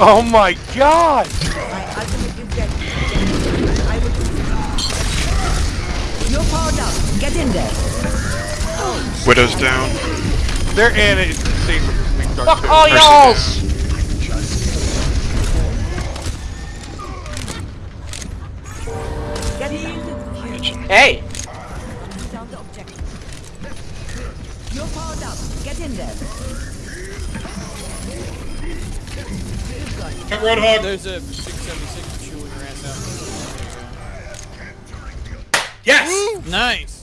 Oh my god! My ultimate is ready. I will. You're powered up. Get in there. Widow's down. Their Ana is insane with this weak start Fuck all Mercy y'alls! Hey! Down the objective. You're powered up. Get in there. Roadhog. There's a 676 chewing ass out. Yes. Nice.